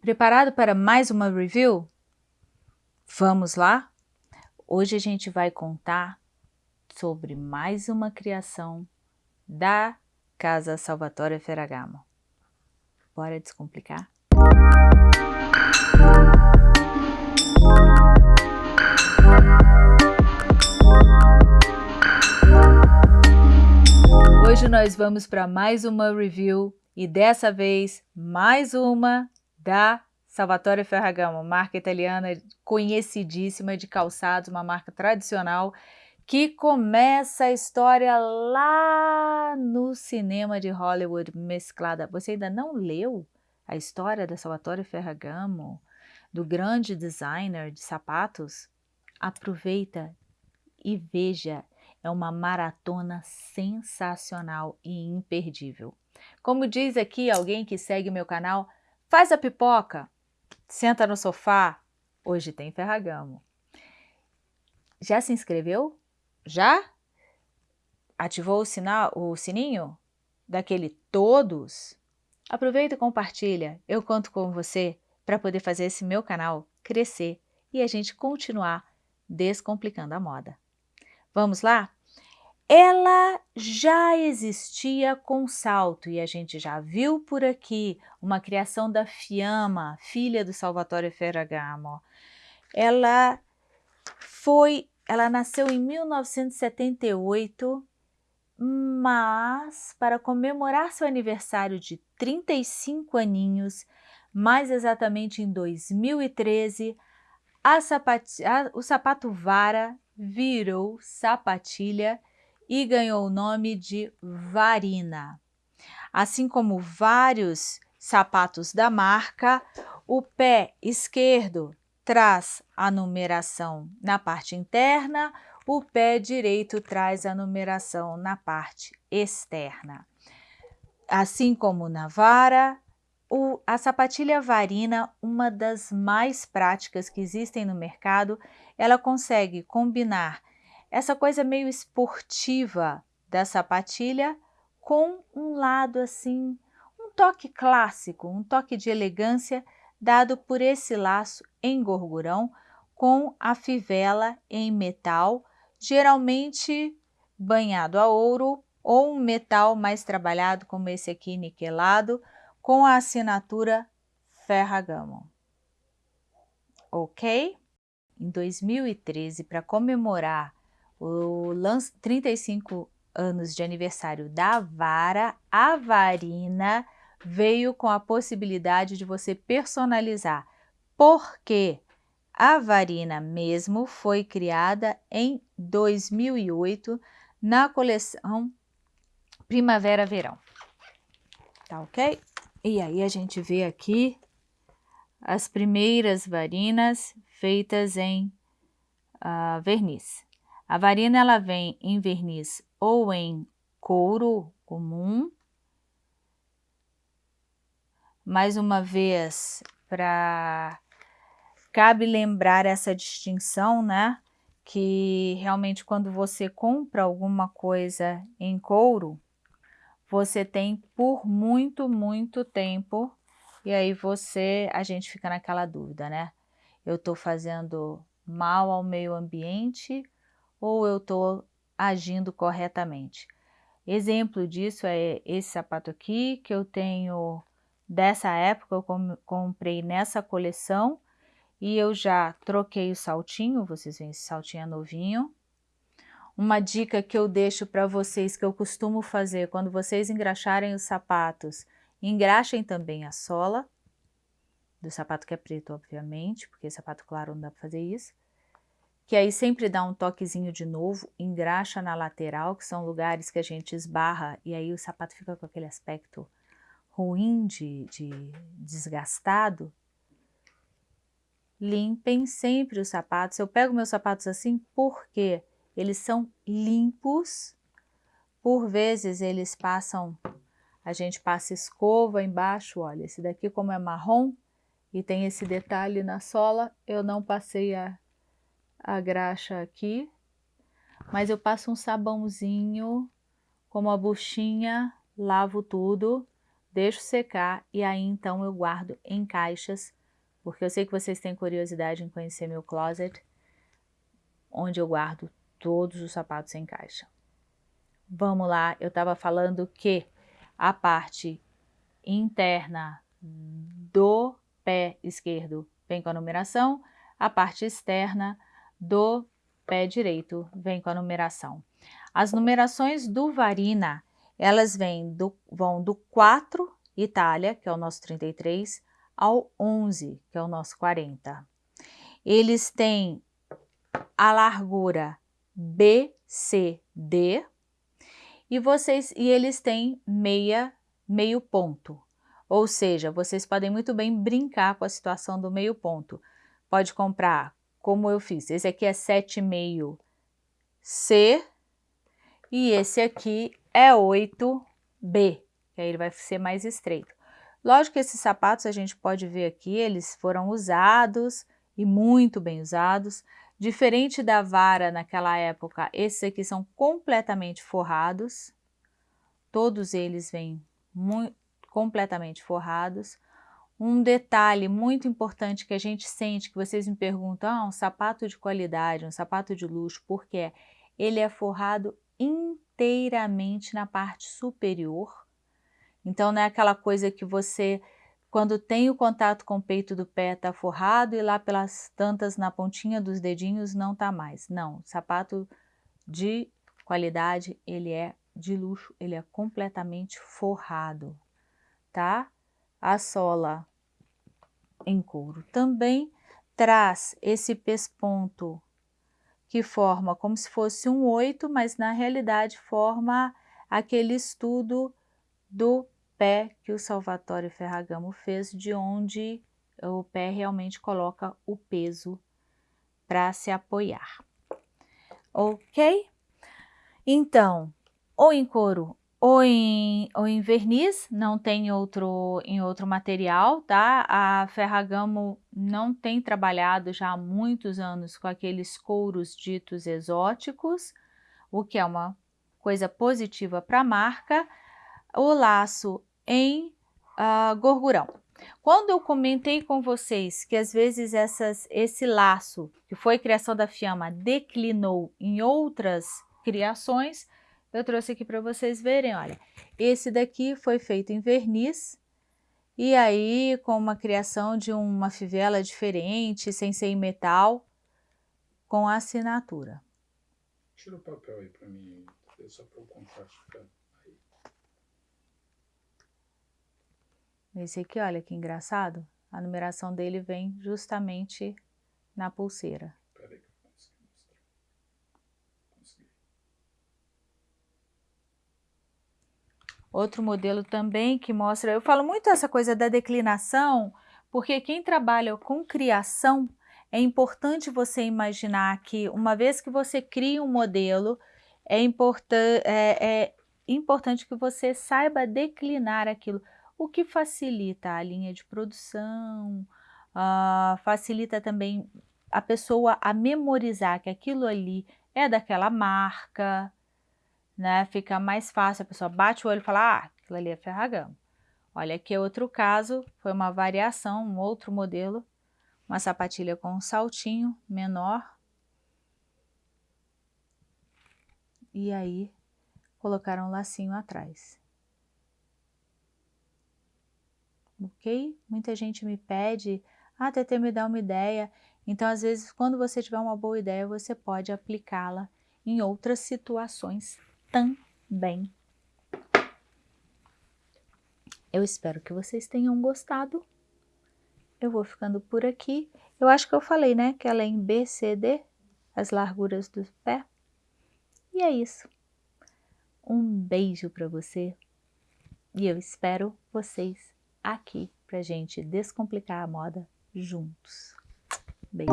Preparado para mais uma review? Vamos lá? Hoje a gente vai contar sobre mais uma criação da Casa Salvatore Ferragamo. Bora descomplicar? Hoje nós vamos para mais uma review e dessa vez mais uma da Salvatore Ferragamo, marca italiana conhecidíssima de calçados, uma marca tradicional que começa a história lá no cinema de Hollywood mesclada. Você ainda não leu a história da Salvatore Ferragamo, do grande designer de sapatos? Aproveita e veja, é uma maratona sensacional e imperdível. Como diz aqui alguém que segue meu canal, Faz a pipoca, senta no sofá, hoje tem Ferragamo. Já se inscreveu? Já? Ativou o, sinal, o sininho? Daquele todos? Aproveita e compartilha, eu conto com você para poder fazer esse meu canal crescer e a gente continuar descomplicando a moda. Vamos lá? Ela já existia com salto e a gente já viu por aqui uma criação da Fiamma, filha do Salvatore Ferragamo. Ela foi, ela nasceu em 1978, mas para comemorar seu aniversário de 35 aninhos, mais exatamente em 2013, a a, o sapato vara virou sapatilha e ganhou o nome de Varina. Assim como vários sapatos da marca, o pé esquerdo traz a numeração na parte interna, o pé direito traz a numeração na parte externa. Assim como na vara, o, a sapatilha varina, uma das mais práticas que existem no mercado, ela consegue combinar essa coisa meio esportiva da sapatilha com um lado assim, um toque clássico, um toque de elegância dado por esse laço em gorgurão com a fivela em metal, geralmente banhado a ouro ou um metal mais trabalhado como esse aqui niquelado com a assinatura Ferragamo. Ok? Em 2013, para comemorar o 35 anos de aniversário da vara, a varina veio com a possibilidade de você personalizar, porque a varina mesmo foi criada em 2008 na coleção Primavera-Verão. Tá ok? E aí a gente vê aqui as primeiras varinas feitas em uh, verniz. A varina ela vem em verniz ou em couro comum. Mais uma vez, para cabe lembrar essa distinção, né? Que realmente quando você compra alguma coisa em couro, você tem por muito, muito tempo, e aí você, a gente fica naquela dúvida, né? Eu estou fazendo mal ao meio ambiente ou eu estou agindo corretamente. Exemplo disso é esse sapato aqui, que eu tenho dessa época, eu comprei nessa coleção e eu já troquei o saltinho, vocês veem esse saltinho é novinho. Uma dica que eu deixo para vocês, que eu costumo fazer, quando vocês engraxarem os sapatos, engraxem também a sola, do sapato que é preto, obviamente, porque sapato claro não dá para fazer isso que aí sempre dá um toquezinho de novo, engraxa na lateral, que são lugares que a gente esbarra, e aí o sapato fica com aquele aspecto ruim de, de desgastado. Limpem sempre os sapatos. Eu pego meus sapatos assim porque eles são limpos, por vezes eles passam, a gente passa escova embaixo, olha, esse daqui como é marrom e tem esse detalhe na sola, eu não passei a a graxa aqui, mas eu passo um sabãozinho com uma buchinha, lavo tudo, deixo secar e aí então eu guardo em caixas, porque eu sei que vocês têm curiosidade em conhecer meu closet, onde eu guardo todos os sapatos em caixa. Vamos lá, eu estava falando que a parte interna do pé esquerdo vem com a numeração, a parte externa do pé direito vem com a numeração. As numerações do Varina, elas vêm do, vão do 4, Itália, que é o nosso 33, ao 11, que é o nosso 40. Eles têm a largura BCD e vocês e eles têm meia meio ponto. Ou seja, vocês podem muito bem brincar com a situação do meio ponto. Pode comprar, como eu fiz, esse aqui é 7,5 C e esse aqui é 8B, que aí ele vai ser mais estreito. Lógico que esses sapatos a gente pode ver aqui, eles foram usados e muito bem usados. Diferente da vara naquela época, esses aqui são completamente forrados. Todos eles vêm completamente forrados. Um detalhe muito importante que a gente sente, que vocês me perguntam, ah, um sapato de qualidade, um sapato de luxo, por quê? Ele é forrado inteiramente na parte superior. Então não é aquela coisa que você quando tem o contato com o peito do pé, está forrado e lá pelas tantas na pontinha dos dedinhos não está mais. Não, sapato de qualidade, ele é de luxo, ele é completamente forrado, tá? A sola em couro também traz esse pesponto que forma como se fosse um oito, mas na realidade forma aquele estudo do pé que o Salvatore Ferragamo fez, de onde o pé realmente coloca o peso para se apoiar. Ok? Então, ou em couro ou em, ou em verniz, não tem outro, em outro material, tá? A Ferragamo não tem trabalhado já há muitos anos com aqueles couros ditos exóticos, o que é uma coisa positiva para a marca. O laço em uh, gorgurão. Quando eu comentei com vocês que às vezes essas, esse laço, que foi criação da Fiamma, declinou em outras criações, eu trouxe aqui para vocês verem, olha, esse daqui foi feito em verniz, e aí com uma criação de uma fivela diferente, sem ser em metal, com assinatura. Tira o papel aí para mim, só para o contraste ficar... Esse aqui, olha que engraçado, a numeração dele vem justamente na pulseira. Outro modelo também que mostra, eu falo muito essa coisa da declinação, porque quem trabalha com criação, é importante você imaginar que uma vez que você cria um modelo, é, importan é, é importante que você saiba declinar aquilo. O que facilita a linha de produção, uh, facilita também a pessoa a memorizar que aquilo ali é daquela marca, né? Fica mais fácil, a pessoa bate o olho e fala, ah, aquilo ali é Ferragamo. Olha aqui outro caso, foi uma variação, um outro modelo, uma sapatilha com um saltinho menor. E aí, colocaram um lacinho atrás. ok? Muita gente me pede, ah, TT, me dá uma ideia. Então, às vezes, quando você tiver uma boa ideia, você pode aplicá-la em outras situações também. Eu espero que vocês tenham gostado. Eu vou ficando por aqui. Eu acho que eu falei, né, que ela é em BCD, as larguras do pé. E é isso. Um beijo para você e eu espero vocês aqui pra gente descomplicar a moda juntos. Beijo!